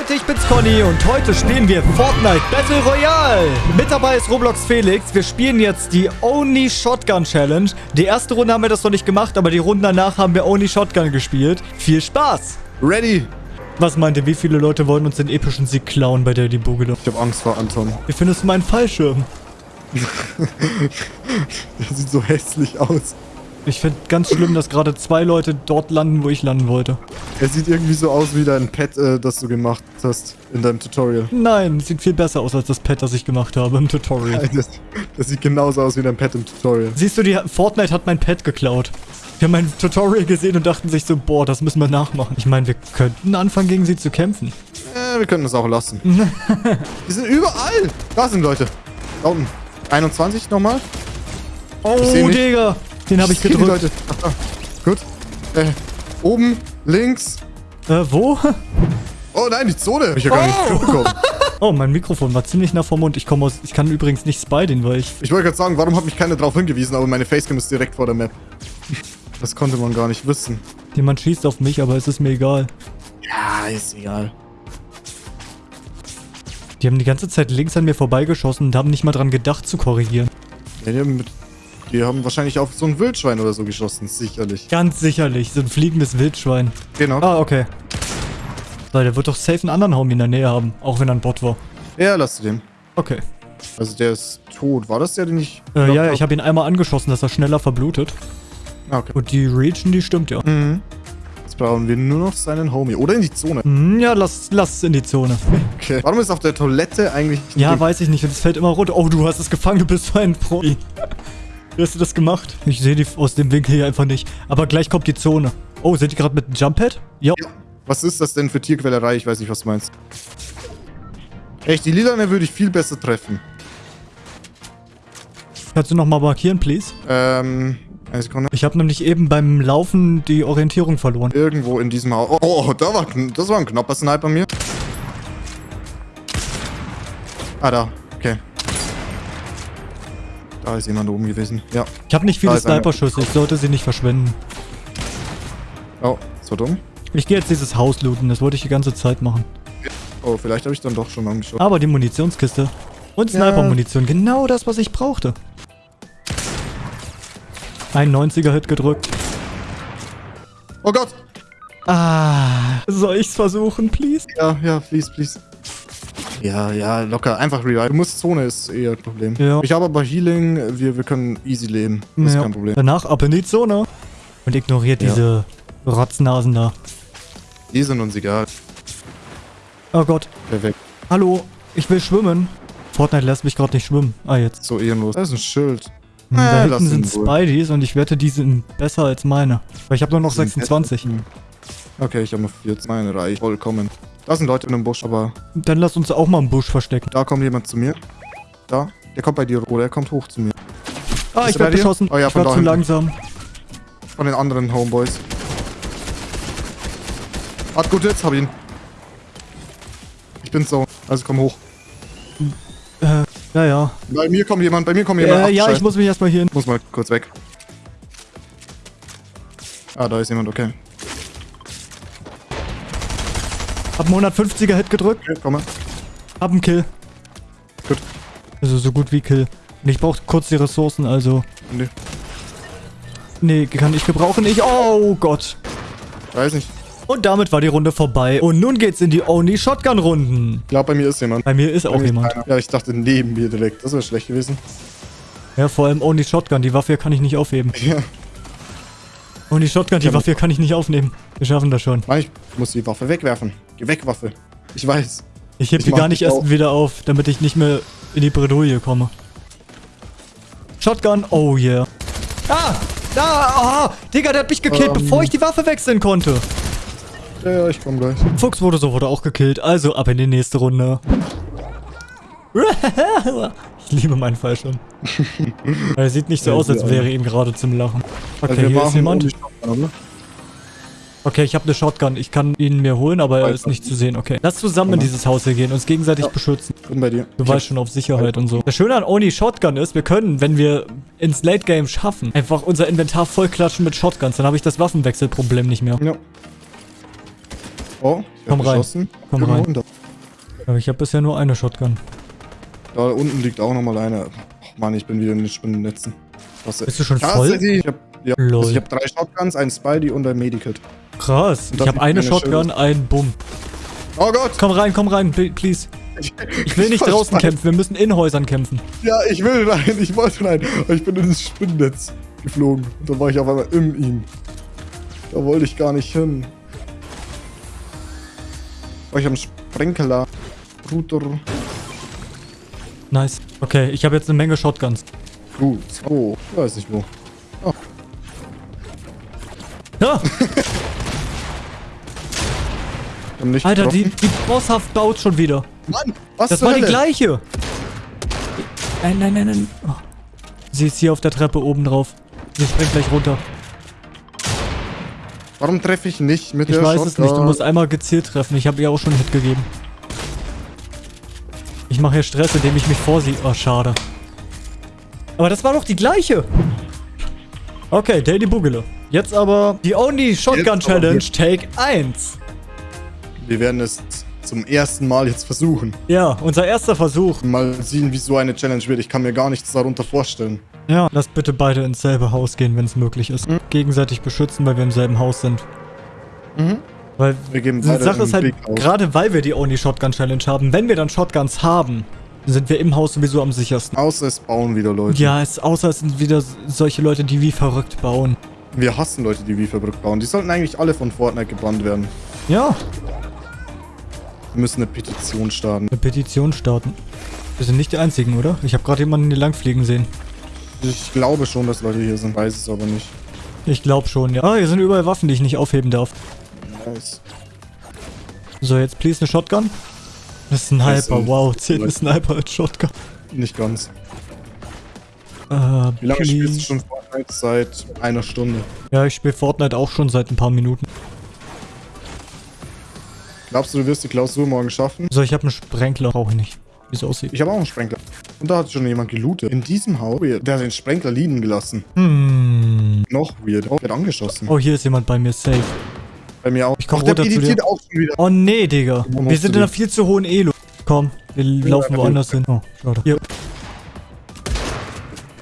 Leute, ich bin's Conny und heute spielen wir Fortnite Battle Royale. Mit dabei ist Roblox Felix. Wir spielen jetzt die Only Shotgun Challenge. Die erste Runde haben wir das noch nicht gemacht, aber die Runden danach haben wir Only Shotgun gespielt. Viel Spaß. Ready. Was meint ihr, wie viele Leute wollen uns den epischen Sieg klauen bei der die Bugelo? Ich hab Angst vor Anton. Wie findest du meinen Fallschirm? Der sieht so hässlich aus. Ich finde ganz schlimm, dass gerade zwei Leute dort landen, wo ich landen wollte. Er sieht irgendwie so aus wie dein Pet, äh, das du gemacht hast in deinem Tutorial. Nein, sieht viel besser aus als das Pad, das ich gemacht habe im Tutorial. Das, das sieht genauso aus wie dein Pet im Tutorial. Siehst du, die Fortnite hat mein Pad geklaut. Die haben mein Tutorial gesehen und dachten sich so, boah, das müssen wir nachmachen. Ich meine, wir könnten anfangen, gegen sie zu kämpfen. Äh, wir können das auch lassen. die sind überall. Da sind Leute. Da unten. 21 nochmal. Oh. Digga. Den habe ich gedrückt. Leute. Gut. Äh, oben, links. Äh, wo? Oh nein, die Zone. Hab ich ja gar nicht mitbekommen. Oh, mein Mikrofon war ziemlich nah vom Mund. Ich komme aus... Ich kann übrigens nicht spiden, weil ich... Ich wollte gerade sagen, warum hat mich keiner darauf hingewiesen, aber meine Facecam ist direkt vor der Map. Das konnte man gar nicht wissen. Jemand schießt auf mich, aber es ist mir egal. Ja, ist egal. Die haben die ganze Zeit links an mir vorbeigeschossen und haben nicht mal dran gedacht zu korrigieren. Ja, die, haben mit, die haben wahrscheinlich auf so ein Wildschwein oder so geschossen, sicherlich. Ganz sicherlich. So ein fliegendes Wildschwein. Genau. Ah, okay. Weil der wird doch safe einen anderen Homie in der Nähe haben. Auch wenn er ein Bot war. Ja, lass du den. Okay. Also der ist tot. War das der, den ich... Äh, ja, ja, ich habe ihn einmal angeschossen, dass er schneller verblutet. Ah, okay. Und die Region, die stimmt ja. Mhm. Jetzt brauchen wir nur noch seinen Homie. Oder in die Zone. Hm, ja, lass, lass es in die Zone. Okay. Warum ist auf der Toilette eigentlich... Ja, weiß ich nicht. Es fällt immer runter. Oh, du hast es gefangen. Du bist so ein Profi. Wie hast du das gemacht? Ich sehe die aus dem Winkel hier einfach nicht. Aber gleich kommt die Zone. Oh, sind die gerade mit einem Jump-Pad? Ja. Ja. Was ist das denn für Tierquälerei? Ich weiß nicht, was du meinst. Echt, die Lilane würde ich viel besser treffen. Kannst du nochmal markieren, please? Ähm... Eine Sekunde. Ich habe nämlich eben beim Laufen die Orientierung verloren. Irgendwo in diesem Haus. Oh, oh, da war, das war ein knapper Sniper mir. Ah, da. Okay. Da ist jemand oben gewesen. Ja. Ich habe nicht viele. Sniperschüsse. Ich sollte sie nicht verschwenden. Oh, so dumm. Ich gehe jetzt dieses Haus looten. Das wollte ich die ganze Zeit machen. Oh, vielleicht habe ich dann doch schon angeschaut. Aber die Munitionskiste. Und Ja. Sniper-Munition. Genau das, was ich brauchte. Ein 90er-Hit gedrückt. Oh Gott! Ah. Soll ich's versuchen, please? Ja, ja, please, please. Ja, ja, locker. Einfach revive. Du musst Zone, ist eher ein Problem. Ja. Ich habe aber Healing. Wir, wir können easy leben. Das ist Ja. kein Problem. Danach ab in die Zone. Und ignoriert Ja. diese Rotznasen da. Die sind uns egal. Oh Gott. Perfekt. Hallo. Ich will schwimmen. Fortnite lässt mich gerade nicht schwimmen. Ah, jetzt. So ehrenlos. Das ist ein Schild. Hm, Äh, da hinten sind. Spideys und ich wette, die sind besser als meine. Weil ich habe nur noch 26. Hm. Okay, ich habe noch 14. Meine reicht vollkommen. Da sind Leute in einem Busch, aber Dann lass uns auch mal im Busch verstecken. da kommt jemand zu mir. Da. Der kommt bei dir, oder er kommt hoch zu mir. Ah, Bist ich werde dir? beschossen. Oh ja, ich von war zu langsam. Von den anderen Homeboys. Hat gut jetzt, hab ihn. Ich bin so. Also komm hoch. Äh, ja, ja. Bei mir kommt jemand, bei mir kommt jemand. Äh, Ach, ja, ich Scheiße. muss mich erstmal hier hin. muss mal kurz weg. Ah, da ist jemand, okay. Hab einen 150er Hit gedrückt. Okay, komm mal. Hab einen Kill. Gut. Also so gut wie Kill. Und ich brauche kurz die Ressourcen, also. Nee, Nee, kann ich gebrauchen. Ich. Oh Gott. weiß nicht. Und damit war die Runde vorbei. Und nun geht's in die Only Shotgun Runden. Ich glaube, bei mir ist jemand. Bei mir ist Bei auch mir ist jemand. keiner. Ja, ich dachte neben mir direkt. Das wäre schlecht gewesen. Ja, vor allem Only Shotgun. Die Waffe kann ich nicht aufheben. Ja. Only Shotgun, die Waffe kann ich nicht aufnehmen. Wir schaffen das schon. Ich muss die Waffe wegwerfen. Geh weg, Waffe. Ich weiß. Ich heb die gar nicht erst wieder auf, damit ich nicht mehr in die Bredouille komme. Shotgun, oh yeah. Ah! Da! Ah! Digga, der hat mich gekillt, Ähm. bevor ich die Waffe wechseln konnte. Ja, ja, ich komm gleich. Fuchs wurde so wurde auch gekillt, also ab in die nächste Runde. Ich liebe meinen Fallschirm. Er sieht nicht so Ja, aus, als wäre ihm gerade zum Lachen. Okay, Also hier ist jemand. Okay, ich habe eine Shotgun. Ich kann ihn mir holen, aber er ist nicht zu sehen. Okay. Lass zusammen in dieses Haus hier gehen, uns gegenseitig Ja. beschützen. Bin bei dir. Du Ich weißt schon auf Sicherheit und so. Das Schöne an Oni Shotgun ist, wir können, wenn wir ins Late Game schaffen, einfach unser Inventar vollklatschen mit Shotguns. Dann habe ich das Waffenwechselproblem nicht mehr. Ja. Oh, ich Komm rein. Komm rein. Aber ich habe bisher nur eine Shotgun. Da unten liegt auch nochmal eine. Ach Mann, ich bin wieder in den Spinnennetzen. Bist du schon voll? Ich hab, ja, also ich hab drei Shotguns, einen Spidey und ein Medikit. Krass. Ich habe eine Shotgun, ein Bumm. Oh Gott! Komm rein, komm rein, pl- please. Ich will nicht war draußen Schwein. kämpfen, wir müssen in Häusern kämpfen. Ja, ich will rein, ich wollte rein. Aber ich bin ins Spinnennetz geflogen. Und dann war ich auf einmal in ihm. Da wollte ich gar nicht hin. Oh, ich habe einen Sprenkler. Router. Nice. Okay, ich habe jetzt eine Menge Shotguns. Gut. Oh, ich weiß nicht wo. Ja, Wir haben nicht Alter, die, getroffen. die Bosshaft baut schon wieder. Mann, was Das zur war die Hölle? gleiche. Nein, nein, nein, nein. Oh. Sie ist hier auf der Treppe oben drauf. Sie springt gleich runter. Warum treffe ich nicht mit Ich der weiß Shotgun? es nicht, du musst einmal gezielt treffen. Ich habe ihr auch schon einen Hit gegeben. Ich mache hier Stress, indem ich mich vorsehe. Oh, schade. Aber das war doch die gleiche. Okay, Daily Bugele. Jetzt aber die Only Shotgun Challenge. Take 1. Wir werden es zum ersten Mal jetzt versuchen. Ja, unser erster Versuch. Mal sehen, wie so eine Challenge wird. Ich kann mir gar nichts darunter vorstellen. Ja, lasst bitte beide ins selbe Haus gehen, wenn es möglich ist. Gegenseitig beschützen, weil wir im selben Haus sind. Mhm. Weil Wir geben die beide Sache im ist halt, gerade weil wir die Only Shotgun Challenge haben, wenn wir dann Shotguns haben, sind wir im Haus sowieso am sichersten. Außer es bauen wieder Leute. Ja, es, außer es sind wieder solche Leute, die wie verrückt bauen. Wir hassen Leute, die wie verrückt bauen. Die sollten eigentlich alle von Fortnite gebannt werden. Ja, Wir müssen eine Petition starten. eine Petition starten. Wir sind nicht die Einzigen, oder? Ich habe gerade jemanden hier langfliegen sehen. Ich glaube schon, dass Leute hier sind, weiß es aber nicht. Ich glaube schon, ja. Ah, hier sind überall Waffen, die ich nicht aufheben darf. Nice. So, jetzt please eine Shotgun. Eine Sniper, sind- wow. Zählt eine Sniper als Shotgun. Nicht ganz. Äh, Wie lange spielst du please. schon Fortnite? Seit einer Stunde. Ja, ich spiele Fortnite auch schon seit ein paar Minuten. Glaubst du, du wirst die Klausur morgen schaffen? So, ich habe einen Sprenkler, brauche ich nicht. Wie es aussieht. Ich habe auch einen Sprenkler. Und da hat schon jemand gelootet. In diesem Haus. Der hat den Sprenkler liegen gelassen. Hm. Noch weird. Oh, hat angeschossen. Oh, hier ist jemand bei mir, safe. Bei mir auch. Ich komm Ach, der runter zu dir. auch schon wieder. Oh nee, Digga. Wir sind in einer viel zu hohen Elo. Komm, wir laufen ja, woanders hin. Oh, schade. Hier.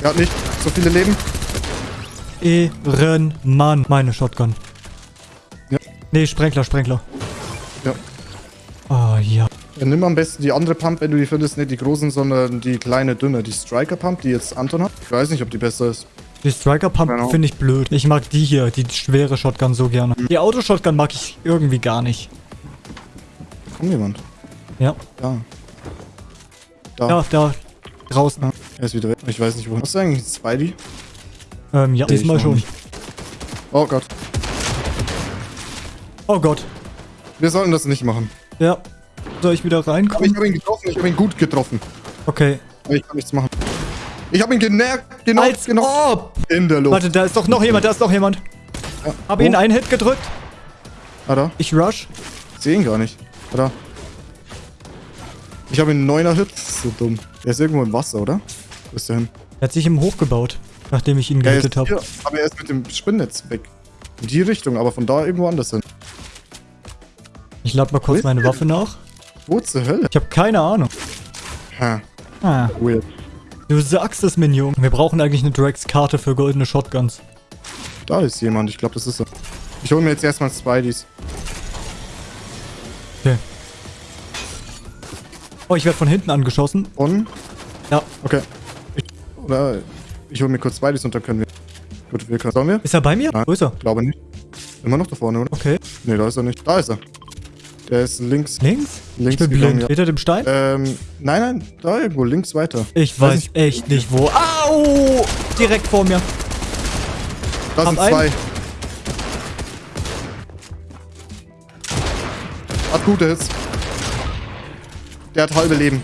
Der hat nicht so viele Leben. Ehrenmann. Meine Shotgun. Ja. Nee, Sprenkler, Sprenkler. Ja. Oh, ja. Dann nimm am besten die andere Pump, wenn du die findest. Nicht die großen, sondern die kleine, dünne. Die Striker Pump, die jetzt Anton hat. Ich weiß nicht, ob die besser ist. Die Striker Pump Genau. finde ich blöd. Ich mag die hier, die schwere Shotgun so gerne. Die Auto-Shotgun mag ich irgendwie gar nicht. Kommt jemand? Ja. Da. Da. Ja, da. Draußen. Ah, Er ist wieder weg. Ich weiß nicht, wo. Hast du eigentlich einen Spidey? Ähm, ja, diesmal schon. nicht. Oh Gott. Oh Gott. Wir sollten das nicht machen. Ja. Soll ich wieder reinkommen? ich habe ihn getroffen. Ich habe ihn gut getroffen. Okay. Aber ich kann nichts machen. Ich habe ihn genervt. Genau. Als genau. ob! In der Luft. Warte, da ist doch noch jemand, da ist noch jemand. Ja. Hab Wo? ihn einen Hit gedrückt. Ah, da. Ich rush. Ich sehe ihn gar nicht. Ah, da. Ich habe ihn neuner Hit. So dumm. Der ist irgendwo im Wasser, oder? Wo ist der hin? Er hat sich im hochgebaut, nachdem ich ihn Er gehittet habe. hier, aber er ist mit dem Spinnnetz weg. In die Richtung, aber von da irgendwo anders hin. Ich lade mal kurz meine? Waffe nach. Wo zur Hölle? Ich habe keine Ahnung. Ha, Ah, weird. du sagst es, Minion. Wir brauchen eigentlich eine Drax-Karte für goldene Shotguns. Da ist jemand. Ich glaube, das ist er. Ich hole mir jetzt erstmal Spideys. Okay. Oh, ich werde von hinten angeschossen. Und? Ja. Okay. Ich, oder ich hole mir kurz Spideys und dann können wir. Gut, wir können. Sollen wir? Ist er bei mir? Nein. Wo ist er? Glaube nicht. Immer noch da vorne, oder? Okay. Ne, da ist er nicht. Da ist er. Der ist links. Links? Links ich bin gegangen, blind. ja. Hinter dem Stein? Ähm, nein, nein, da irgendwo, links weiter. Ich weiß weiß nicht. echt nicht wo. Au! Direkt vor mir. Da Hab sind einen. zwei. Hat gute Hits. Der hat halbe Leben.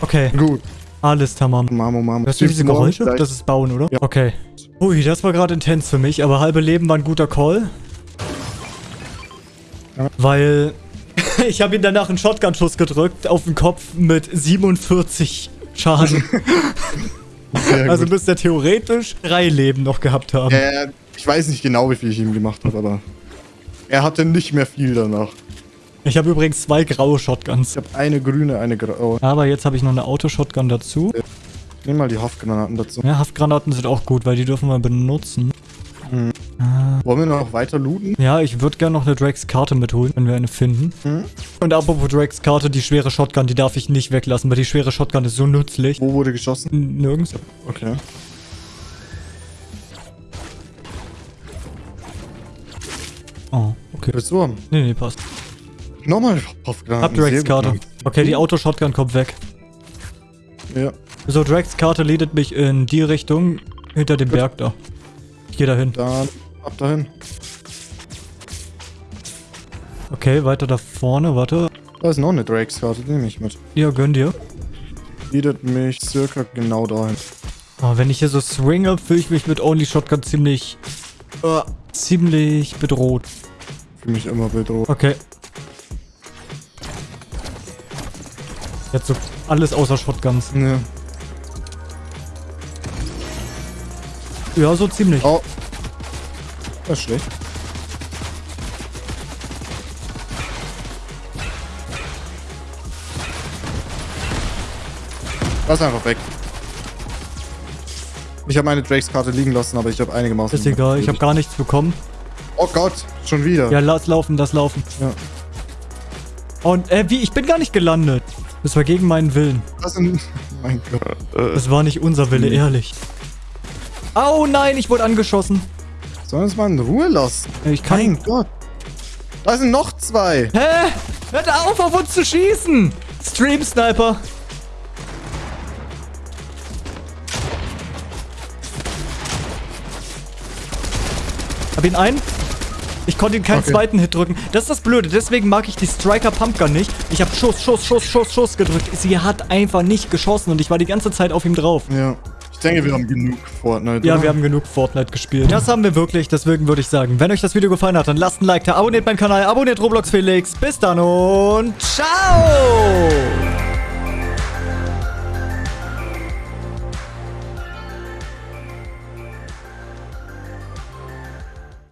Okay, Gut. alles tamam. Mamo, Mamo. Hörst du diese Geräusche? Das ist Bauen, oder? Ja. Okay. Ui, das war gerade intens für mich, aber halbe Leben war ein guter Call. Weil ich habe ihn danach einen Shotgun-Schuss gedrückt auf den Kopf mit 47 Schaden. Also müsste er theoretisch drei Leben noch gehabt haben. Äh, ich weiß nicht genau, wie viel ich ihm gemacht habe, aber Er hatte nicht mehr viel danach. Ich habe übrigens zwei graue Shotguns. Ich habe eine grüne, eine graue. Aber jetzt habe ich noch eine Auto-Shotgun dazu. Nimm mal die Haftgranaten dazu. Ja, Haftgranaten sind auch gut, weil die dürfen wir benutzen. Mhm. Wollen wir noch weiter looten? Ja, ich würde gerne noch eine Drakes Karte mitholen, wenn wir eine finden. Mhm. Und apropos Drakes Karte, die schwere Shotgun, die darf ich nicht weglassen, weil die schwere Shotgun ist so nützlich. Wo wurde geschossen? Nirgends. Okay. Oh, okay. Willst du haben? Nee, nee, passt. Nochmal Haftgranaten. Hab Drakes Sehr gut, Karte. Mann. Okay, die Auto-Shotgun kommt weg. Ja. So, Drakes Karte ledet mich in die Richtung, hinter dem Berg da. Ich gehe dahin. Dann ab dahin. Okay, weiter da vorne, warte. Da ist noch eine Drakes-Karte, die nehme ich mit. Ja, gönn dir. Leadet mich circa genau dahin. Oh, wenn ich hier so swinge, fühle ich mich mit Only Shotgun ziemlich... äh, ziemlich bedroht. Für mich immer bedroht. Okay. Jetzt so alles außer Shotguns. Ja. Ja, so ziemlich. Oh. Das ist schlecht. Lass einfach weg. Ich habe meine Drakes-Karte liegen lassen, aber ich habe einige Maus. Ist egal, ich habe gar nichts bekommen. Oh Gott, schon wieder. Ja, lass laufen, lass laufen. Ja. Und, äh, wie? Ich bin gar nicht gelandet. Das war gegen meinen Willen. Das sind. Mein Gott. Das war nicht unser Wille, ehrlich. Oh nein, ich wurde angeschossen. Sollen wir uns mal in Ruhe lassen? Ich kann... Mein Gott. Da sind noch zwei. Hä? Hört auf, auf uns zu schießen! Stream Sniper. Hab ihn einen. Ich konnte ihn keinen Okay. zweiten Hit drücken. Das ist das Blöde. Deswegen mag ich die Striker Pumpgun nicht. Ich habe Schuss, Schuss, Schuss, Schuss, Schuss gedrückt. Sie hat einfach nicht geschossen und ich war die ganze Zeit auf ihm drauf. Ja. Ich denke, wir haben genug Fortnite. Ja, oder? wir haben genug Fortnite gespielt. Das haben wir wirklich, deswegen würde ich sagen, wenn euch das Video gefallen hat, dann lasst ein Like da, abonniert meinen Kanal, abonniert Roblox Felix. Bis dann und ciao!